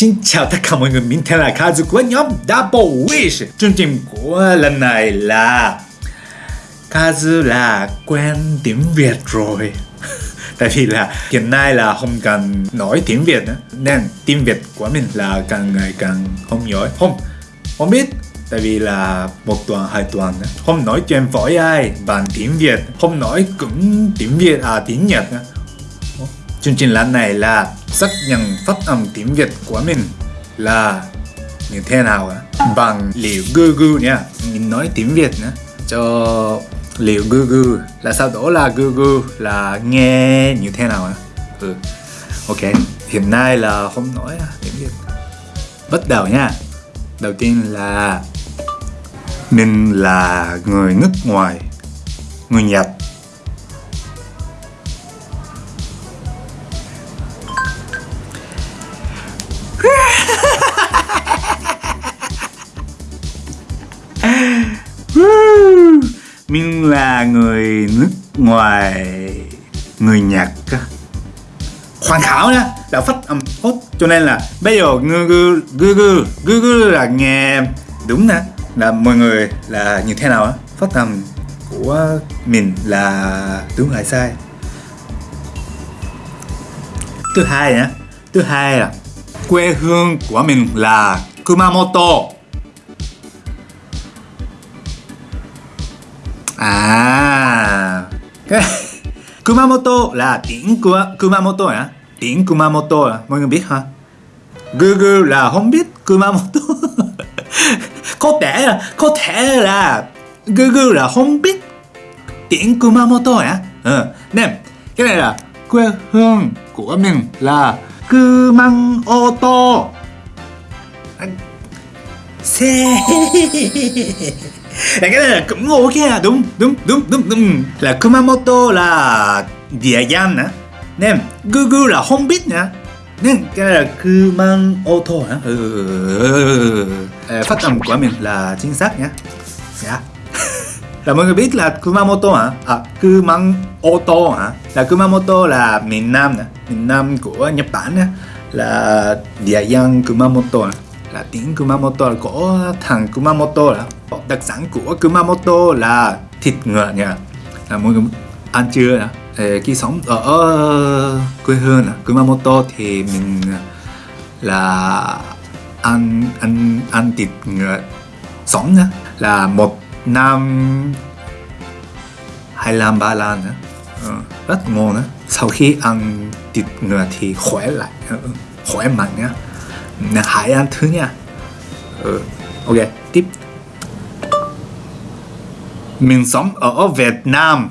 Xin chào tất cả mọi người, mình tên là Kazu của nhóm Double Wish. Chương trình của lần này là Kazu là quen tiếng Việt rồi. Tại vì là hiện nay là không cần nói tiếng Việt nữa Nên tiếng Việt của mình là càng ngày càng không giỏi. Không, không biết Tại vì là một tuần, hai tuần nữa. Không nói chuyện với ai bằng tiếng Việt Không nói cũng tiếng Việt, à tiếng Nhật nữa. Chương trình lần này là xác nhận phát âm tiếng Việt của mình là như thế nào á bằng liệu gư gư nha. Mình nói tiếng Việt nữa. Cho liệu gư gư. Là sau đó là gư gư? Là nghe như thế nào á ừ. Ok. Hiện nay là không nói à, tiếng Việt. Bắt đầu nha. Đầu tiên là mình là người nước ngoài, người Nhật. Mình là người nước ngoài, người Nhật hoàn khảo đó đã phát âm tốt. Cho nên là bây giờ google google google là nghe đúng nè, là mọi người là như thế nào á? Phát âm của mình là đúng hay sai. Thứ hai nhá, thứ hai là quê hương của mình là Kumamoto. À Kumamoto là tiếng của Kumamoto hả? Tiếng Kumamoto à? Mọi người biết hả? Google là không biết Kumamoto Có thể là Có thể là Google là không biết tiếng Kumamoto hả? Ờ, ừ. Nên cái này là quê hương của mình là Kumamoto Xe là cái này là cũng ok à đúng đúng đúng đúng đúng. Là Kumamoto là địa danh á nên Google là không biết nữa nên cái này là Kumamoto hả? Ừ. ừ, ừ, ừ ờ, phát âm của mình là chính xác nhé yeah. Dạ. là mọi người biết là Kumamoto hả? À Kumamoto hả? Là Kumamoto là miền Nam nè, miền Nam của Nhật Bản nè. Là địa danh Kumamoto nè. Là tiếng Kumamoto là của thằng Kumamoto là đặc sản của Kumamoto là thịt ngựa nha. Là mọi người ăn chưa nè khi sống ở quê hương Kumamoto thì mình à, là ăn ăn ăn thịt ngựa sống nha là một năm hai năm ba lần nữa ừ, rất ngon nữa sau khi ăn thịt ngựa thì khỏe lại ờ, khỏe mạnh nhá. Hãy ăn thứ nha. Ừ. ok mình sống ở Việt Nam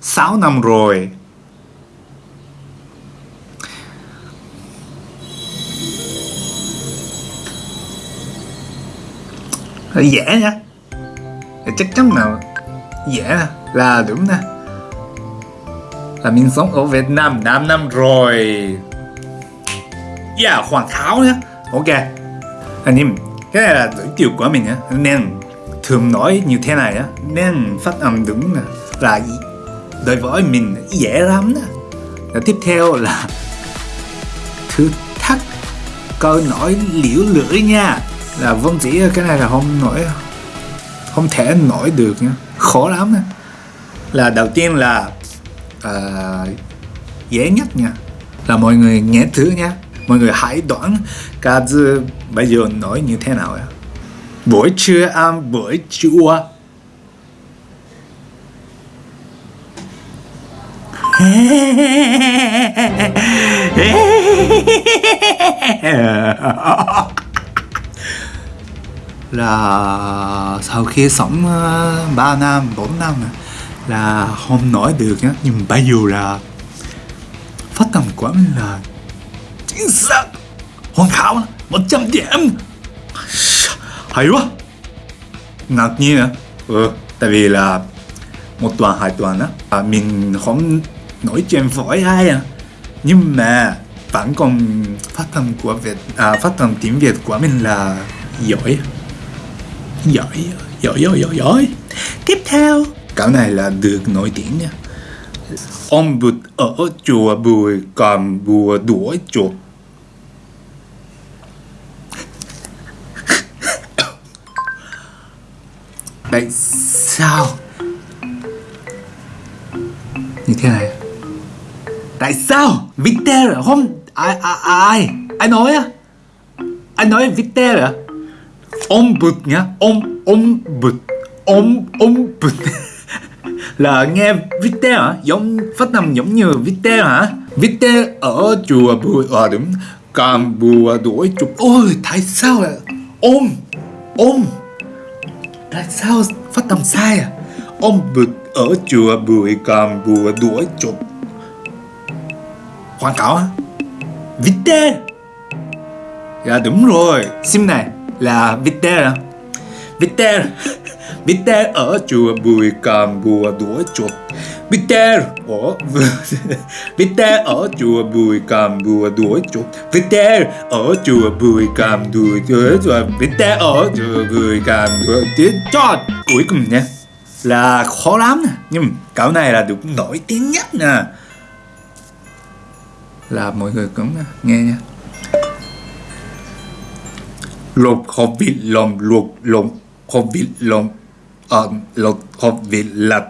6 năm rồi. Dễ nha chắc chắn là dễ là đúng nè. Là mình sống ở Việt Nam 5 năm rồi. Yeah, hoàn hảo nhé Ok. Anh em Cái này là giới thiệu của mình nhé Nên thường nói như thế này á Nên phát âm đúng là Đối với mình dễ lắm đó. Tiếp theo là Thử thách Câu nói liễu lưỡi nha. Là vâng chỉ cái này là không nổi Không thể nổi được nha. Khó lắm nha Là đầu tiên là uh, Dễ nhất nha. Là mọi người nghe thử nha. Mọi người hãy đoán Kazu bây giờ nói như thế nào ạ? Buổi trưa ăn buổi chua. Là sau khi sống ờ, 3 năm, 4 năm là không nói được nhá. Nhưng bây giờ là phát âm của mình là chính xác hoàn hảo 100 điểm hay quá. Ngạc nhiên à? Ừ, tại vì là một tuần hai tuần á à, mình không nói chuyện với ai à. Nhưng mà vẫn còn phát âm của Việt à, phát âm tiếng Việt của mình là giỏi. Giỏi giỏi giỏi giỏi giỏi. Tiếp theo. Cái này là được nổi tiếng nha. Ông bụt ở chùa bùi còn bùa đuổi chuột tại sao? Như thế này. Tại sao? Victor hôm ai ai ai? Ai nói á? Ai nói Victor à ông bụt nhá. Ông ông bụt. Ông ông bụt. Là nghe Victor hả? Giống phát âm giống như Victor hả? Victor ở chùa bùa à đúng cam bùa đuổi chụp ôi, tại sao lại ôm ôm tại sao phát âm sai à? Ông bực ở chùa Bùi cầm bùa đuổi chụp. Quảng cáo á. Vite Dạ đúng rồi. Sim này, là Vite à Vite Vite ở chùa Bùi cầm bùa đuổi chuột Peter ở Peter ở chùa Bùi Cầm bùa đuổi chuột. Peter ở chùa Bùi Cầm đuổi đuổi chuột. Peter ở chùa Bùi còn đuổi tiếng cuối cùng nha, là khó lắm nè. Nhưng cậu này là được nổi tiếng nhất nè. Là mọi người cũng nghe nha. Lột hộp vịt lồng luộc lồng hộp vịt lồng. Ờ lột hộp vịt lật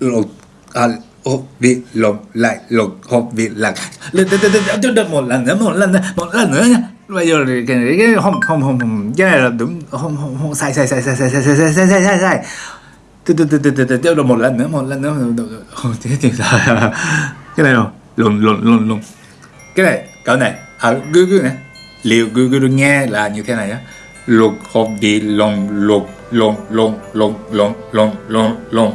lột à, hộp vị lồng lại lột hộp vị lạc lên lên lên lên một lần nữa một lần nữa một lần nữa nha bây giờ thì cái cái không không không không cái này là đúng không không không sai sai sai sai sai sai sai sai sai sai sai sai từ từ từ từ từ từ được một lần nữa một lần nữa không thế thì sao cái này rồi lộn lộn lộn cái này cậu này à cứ cứ này liệu cứ cứ nghe là như thế này á lục hộp đi lồng lục lồng lồng lồng lồng lồng lồng lồng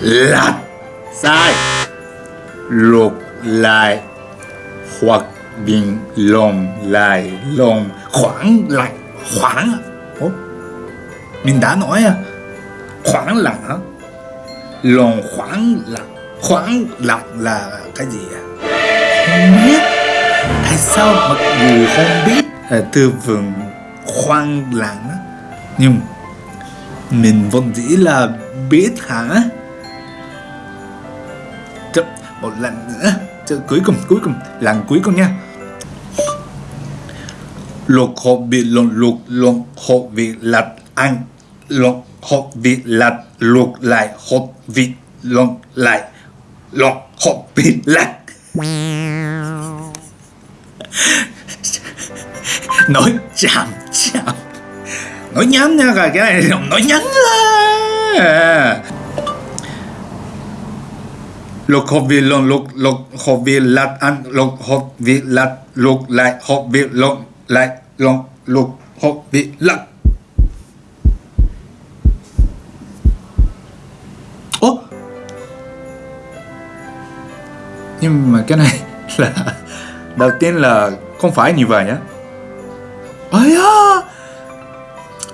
lặt sai. Lục lại hoặc bình lồng lại lồng khoảng lại khoảng à? Ủa? mình đã nói à? Khoảng lặng hả? Lồng khoảng lặng khoảng lặng là cái gì à? Không biết. Tại sao mặc dù không biết? À, từ vựng khoan lặng nhưng mình vẫn chỉ là biết hả? Một lần nữa. Chứ cuối cùng cuối cùng, lần cuối cùng nha. Luộc hộp vịt luộc luộc luộc hộp vịt lật ăn luộc hộp vịt lật luộc lại hộp vịt luộc lại. Luộc hộp vịt lật. Nói chậm chậm. Nói nhắn nha cái này nói nhắn là lục hộp vị lộn lục lục hộp vị lật ăn lục hộp vị lật lục lại hộp vị lộn lại lộn lục hộp vị lật ố! Nhưng mà cái này là, đầu tiên là không phải như vậy nhá. Ấy à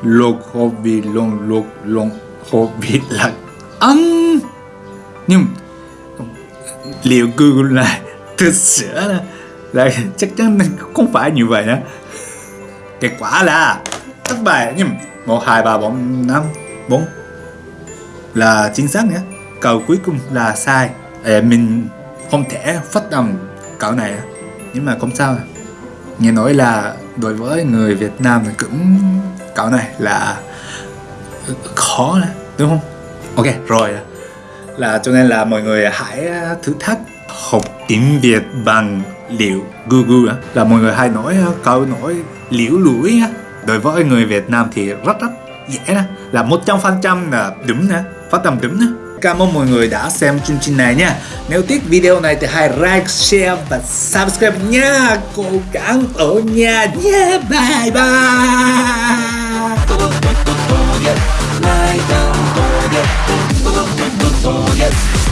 lục hộp vị lộn lục lộn hộp vị lật ăn nhưng liệu Google là thực sự là, là chắc chắn không phải như vậy nữa kết quả là thất bại nhưng một hai ba bốn năm bốn. Là chính xác nhé. Câu cuối cùng là sai. À, mình không thể phát động câu này nhưng mà không sao. Nghe nói là đối với người Việt Nam thì cũng câu này là khó đúng không? Ok rồi là cho nên là mọi người hãy thử thách. Học tiếng Việt bằng liệu Google là mọi người hay nói câu nói liễu lũi đối với người Việt Nam thì rất rất dễ nè. Là một trăm phần trăm là đúng nè phát âm đúng nè. Cảm ơn mọi người đã xem chương trình này nha. Nếu thích video này thì hãy like, share và subscribe nha. Cố gắng ở nhà nha Bye bye yes,